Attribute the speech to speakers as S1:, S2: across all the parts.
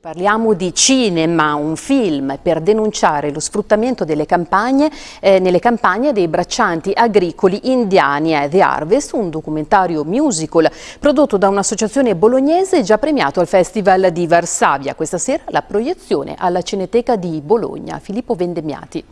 S1: Parliamo di cinema, un film per denunciare lo sfruttamento delle campagne, eh, nelle campagne dei braccianti agricoli indiani a The Harvest, un documentario musical prodotto da un'associazione bolognese già premiato al Festival di Varsavia. Questa sera la proiezione alla Cineteca di Bologna. Filippo Vendemiati.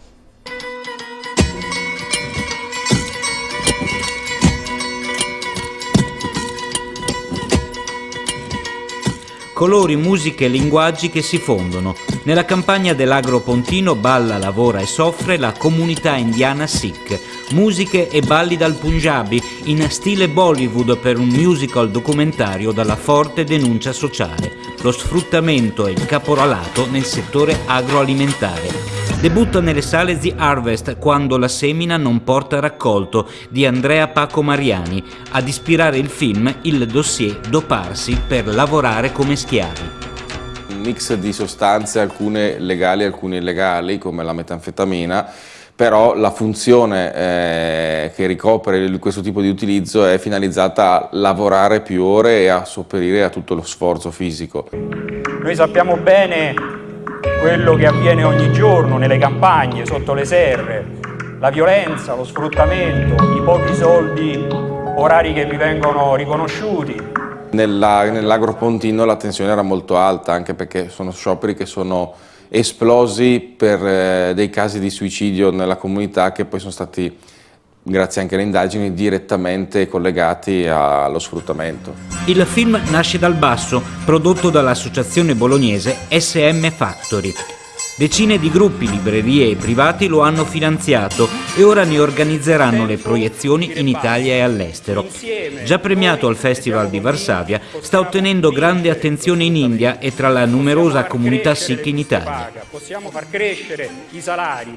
S2: Colori, musiche e linguaggi che si fondono. Nella campagna dell'Agro Pontino balla, lavora e soffre la comunità indiana Sikh. Musiche e balli dal Punjabi in stile Bollywood per un musical documentario dalla forte denuncia sociale, lo sfruttamento e il caporalato nel settore agroalimentare. Debutta nelle sale The Harvest quando la semina non porta raccolto di Andrea Paco Mariani. Ad ispirare il film il dossier Doparsi per lavorare come schiavi.
S3: Un mix di sostanze, alcune legali e alcune illegali, come la metanfetamina, però la funzione eh, che ricopre questo tipo di utilizzo è finalizzata a lavorare più ore e a sopperire a tutto lo sforzo fisico.
S4: Noi sappiamo bene quello che avviene ogni giorno nelle campagne, sotto le serre, la violenza, lo sfruttamento, i pochi soldi, orari che vi vengono riconosciuti.
S3: Nell'agropontino la tensione era molto alta, anche perché sono scioperi che sono esplosi per eh, dei casi di suicidio nella comunità che poi sono stati grazie anche alle indagini, direttamente collegati allo sfruttamento.
S2: Il film nasce dal basso, prodotto dall'associazione bolognese SM Factory. Decine di gruppi, librerie e privati lo hanno finanziato e ora ne organizzeranno le proiezioni in Italia e all'estero. Già premiato al Festival di Varsavia, sta ottenendo grande attenzione in India e tra la numerosa comunità sikh in Italia.
S4: Possiamo far crescere i salari.